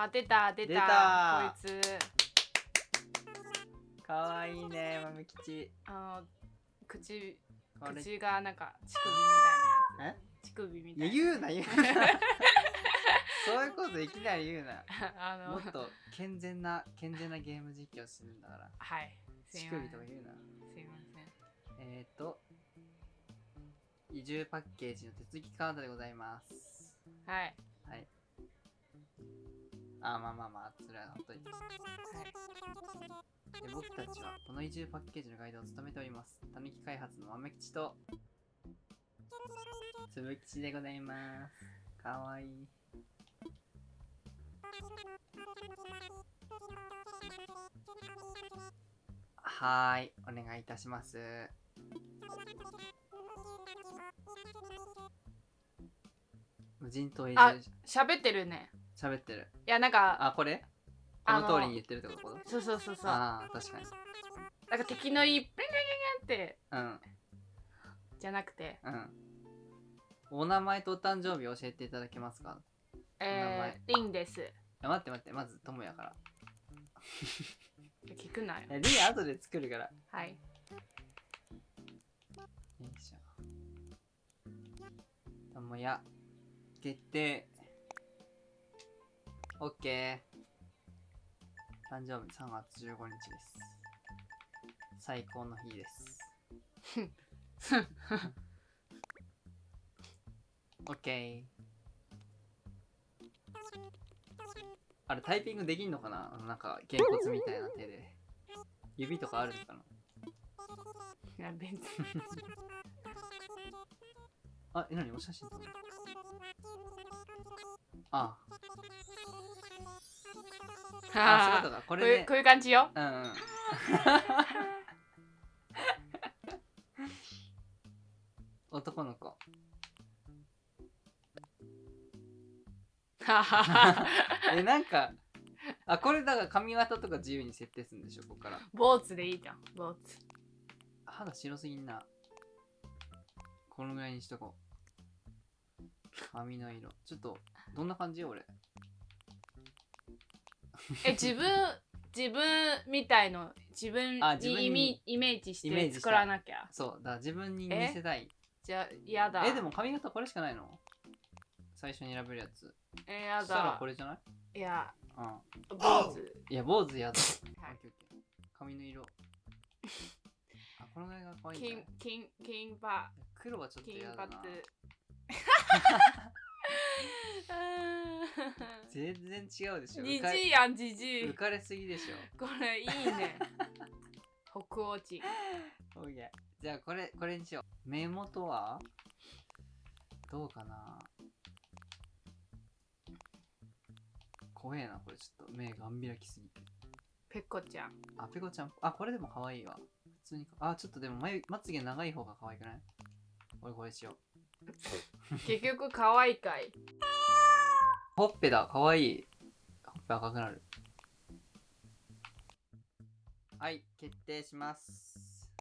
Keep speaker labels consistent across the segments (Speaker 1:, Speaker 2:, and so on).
Speaker 1: あ出た出た
Speaker 2: 出た。
Speaker 1: こいつ。
Speaker 2: かわいいね豆吉。
Speaker 1: あの口口がなんか乳首みたいなや
Speaker 2: え？
Speaker 1: つ乳首みたいな。
Speaker 2: 言うな言うな。そういうこといきなり言うな。
Speaker 1: あの
Speaker 2: もっと健全な健全なゲーム実況するんだから。
Speaker 1: はい。
Speaker 2: 乳首とか言うな。
Speaker 1: すいません。
Speaker 2: えっ、ー、と移住パッケージの手続きカードでございます。
Speaker 1: はい。
Speaker 2: はいあまあまあまあそれはほっといて
Speaker 1: はい。
Speaker 2: で僕たちはこの移住パッケージのガイドを務めております。たぬき開発の豆吉とつぶ吉でございます。かわいい。はーいお願いいたします。無人島移
Speaker 1: あ
Speaker 2: 住
Speaker 1: 喋ってるね
Speaker 2: 喋ってる。
Speaker 1: いやなんか
Speaker 2: あこれ？こ
Speaker 1: あの
Speaker 2: の通りに言ってるってこと？
Speaker 1: そうそうそうそう。な
Speaker 2: ああ確かに。
Speaker 1: んか敵のいいプリンプリンプリンって
Speaker 2: うん。
Speaker 1: じゃなくて。
Speaker 2: うん。お名前とお誕生日教えていただけますか？
Speaker 1: えー、リンです。
Speaker 2: 待って待って、まず、ともやから。
Speaker 1: 聞くなよ。
Speaker 2: リン後で作るから。よ
Speaker 1: はい。
Speaker 2: いしょ。ともや、決定。オッケー。誕生日3月15日です。最高の日です。オッケー。あれタイピングできんのかな？なんか、げんこつみたいな手で。指とかあるのかな？い
Speaker 1: や別に
Speaker 2: あ、え、なにお写真撮るああ、あ、そういうことか。これ
Speaker 1: こ。ういう感じよ
Speaker 2: うんうん。男の子。え、なんか、あ、これだから髪型とか自由に設定するんでしょ、ここから。
Speaker 1: ボーツでいいじゃんボーツ
Speaker 2: 肌白すぎんな。このぐらいにしとこう。髪の色。ちょっと、どんな感じ俺。
Speaker 1: え自分自分みたいの自分
Speaker 2: あ自分に
Speaker 1: にイメイメージし
Speaker 2: イメージした
Speaker 1: て作らなきゃ。
Speaker 2: そう、だから自分に見せたい。
Speaker 1: じゃあやだ。
Speaker 2: え、でも髪型これしかないの？最初に選べるやつ。
Speaker 1: えや
Speaker 2: そしたら
Speaker 1: だ
Speaker 2: これじゃない？
Speaker 1: いや
Speaker 2: うん。
Speaker 1: ボーツ
Speaker 2: いや、坊主やだ。
Speaker 1: はい。
Speaker 2: オッケーオッケー。髪の色。あ、このぐらいが可愛いんじゃない
Speaker 1: 金金金パ
Speaker 2: 黒はちょっと
Speaker 1: 金
Speaker 2: 嫌だな。
Speaker 1: 髪
Speaker 2: 全然違うでしょ。
Speaker 1: じじいやんじじい
Speaker 2: 浮かれすぎでしょ。
Speaker 1: これいいね北欧地
Speaker 2: じゃあこれ、これにしよう。目元は？どうかな？怖えな、これちょっと目がん開きすぎて。
Speaker 1: ペコちゃん
Speaker 2: あ、ペコちゃん。あ、これでも可愛いわ。普通にか。あ、ちょっとでも眉まつげ長い方が可愛くない？俺これしよう。
Speaker 1: 結局可愛いかい
Speaker 2: ほっぺだ、可愛い。ほっぺ赤くなる。はい、決定します。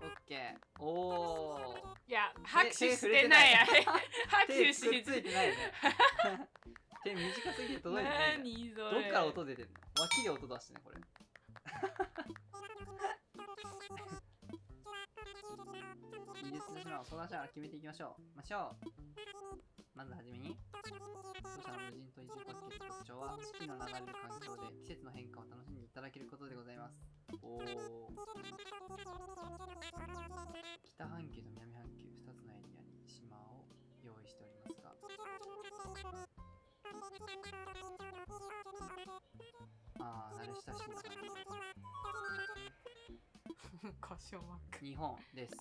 Speaker 2: オッケー。おー。
Speaker 1: いや拍手
Speaker 2: 手
Speaker 1: してない拍
Speaker 2: 手
Speaker 1: 手し
Speaker 2: ついてないよね。手短すぎて届いてない。
Speaker 1: 何それ
Speaker 2: どっから音出てんの？脇で音出してね、これ。技術の手段を相談しながら決めていきましょう。ましょう。まずはじめに、当社の無人島移住パッケ特徴は、四季の流れる環境で季節の変化を楽しんでいただけることでございます。おー。北半球と南半球2つのエリアに島を用意しておりますが、ああ、慣れ親しんだ感
Speaker 1: 故障マーク
Speaker 2: じ。日本です。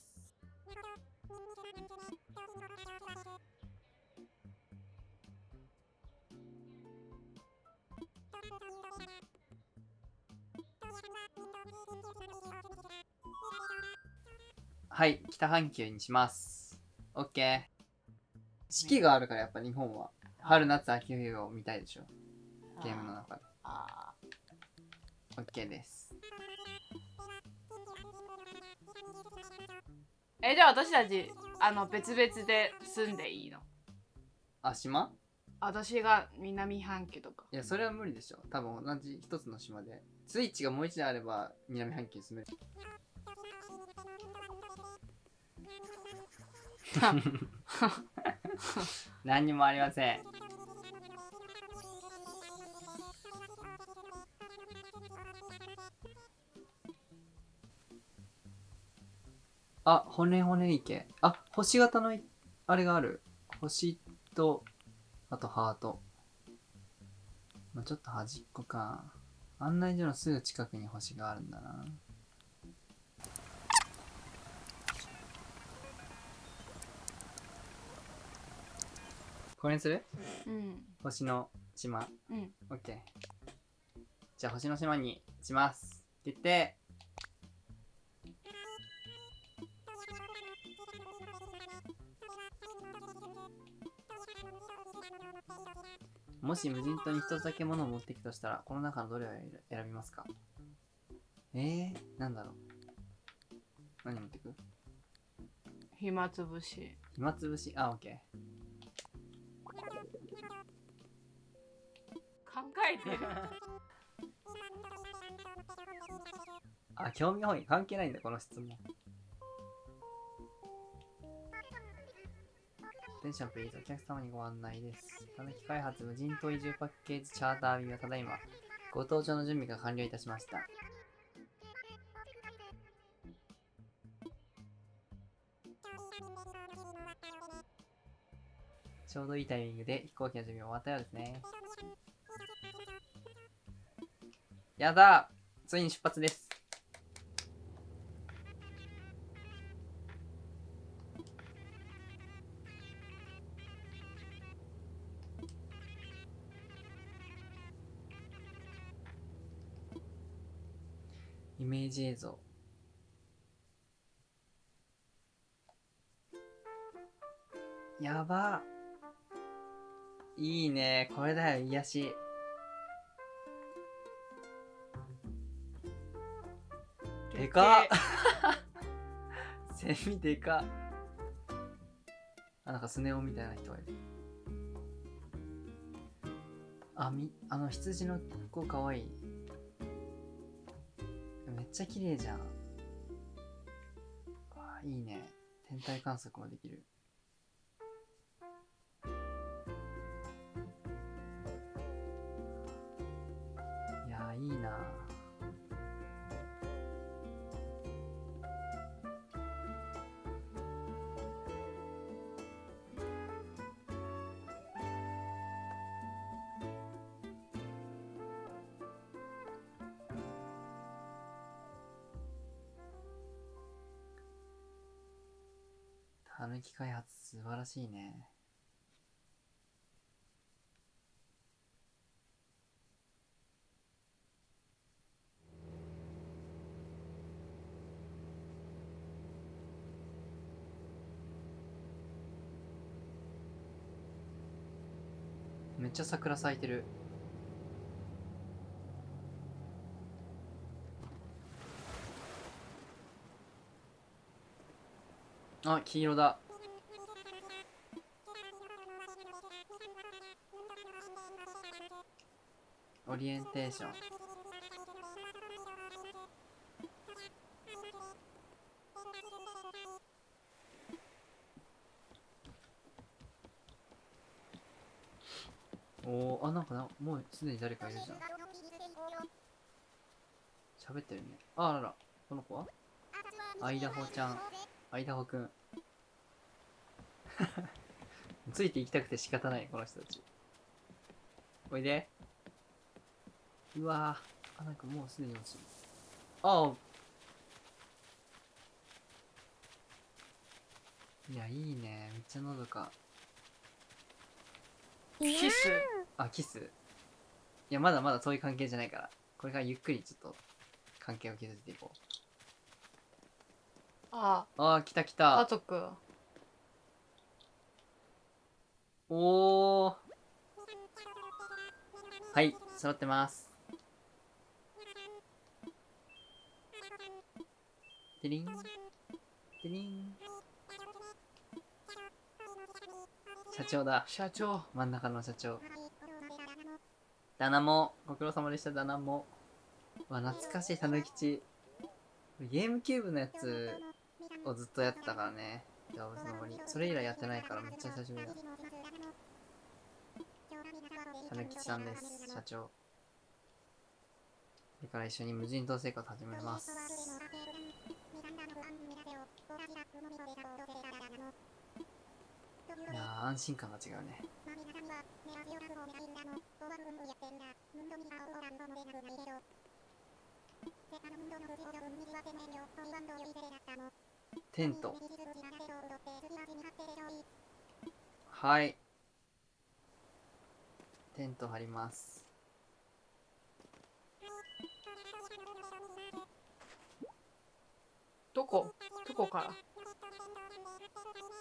Speaker 2: はい、北半球にします。オッケー。四季があるからやっぱ日本は。春、夏、秋、冬を見たいでしょ。ゲームの中で。
Speaker 1: あ
Speaker 2: オッケーです。
Speaker 1: えじゃあ私たちあの別々で住んでいいの？
Speaker 2: あ、島？
Speaker 1: 私が南半球とか。
Speaker 2: いやそれは無理でしょ。多分同じ一つの島で。スイッチがもう一台あれば南半球に住める。何にもありませんあ骨骨池。あ星型のいあれがある。星とあとハート。まあ、ちょっと端っこか。案内所のすぐ近くに星があるんだな。これにする？
Speaker 1: うん。
Speaker 2: 星の島。
Speaker 1: うん。
Speaker 2: オッケー。じゃあ星の島にします。って言ってもし無人島に一つだけ物を持っていくとしたらこの中のどれを選びますか？えー、なんだろう？何持っていく？
Speaker 1: 暇つぶし。
Speaker 2: 暇つぶし？あオッケ
Speaker 1: 考えてる。
Speaker 2: ー あ興味本位。関係ないんだこの質問テンションプリーズお客様にご案内です。たぬき開発無人島移住パッケージチャーター便はただいまご搭乗の準備が完了いたしました。ちょうどいいタイミングで飛行機の準備終わったようですね。やだついに出発です。イジ映像。やば。いいね。これだよ、癒し。でかっ セミでかっあ、なんかスネ夫みたいな人がいる。あ、み、あの羊の子かわいい。めっちゃ綺麗じゃん。あいいね。天体観測もできる。たぬき開発素晴らしいね。めっちゃ桜咲いてる。あ、黄色だ。オリエンテーション。おー、あ、なんかな、もうすでに誰かいるじゃん。喋ってるね。あ、らら、この子は？アイダホちゃん。アイダホくん。ついていきたくて仕方ない、この人たち。おいで。うわぁ。あ、なんかもうすでに落ちる。ああ。いや、いいね。めっちゃのどか。
Speaker 1: キス
Speaker 2: あ、キス。いや、まだまだそういう関係じゃないから。これからゆっくりちょっと関係を築いていこ
Speaker 1: あ
Speaker 2: う。ああ、来た来
Speaker 1: 家
Speaker 2: た。
Speaker 1: 族
Speaker 2: おー。はい、揃ってます。てりん。てりん。社長だ
Speaker 1: 社長
Speaker 2: 真ん中の社長ダナモご苦労様でしたダナモわ懐かしいたぬきちゲームキューブのやつをずっとやってたからね。動物の森。それ以来やってないからめっちゃ久しぶりだ。たぬきちさんです社長。これから一緒に無人島生活始めます。いやー安心感が違うねテント。はい。テント張ります。
Speaker 1: どこ？どこから？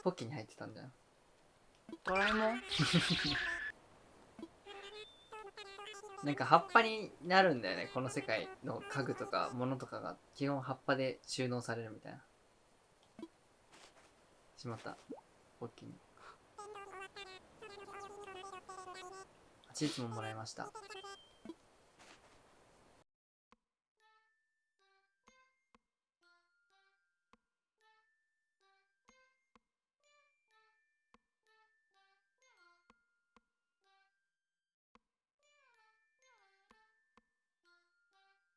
Speaker 2: ポッキーに入ってたんだよ
Speaker 1: ドラえもん？
Speaker 2: なんか葉っぱになるんだよね。この世界の家具とか物とかが基本葉っぱで収納されるみたいな。しまったポッキーにチーズももらいました。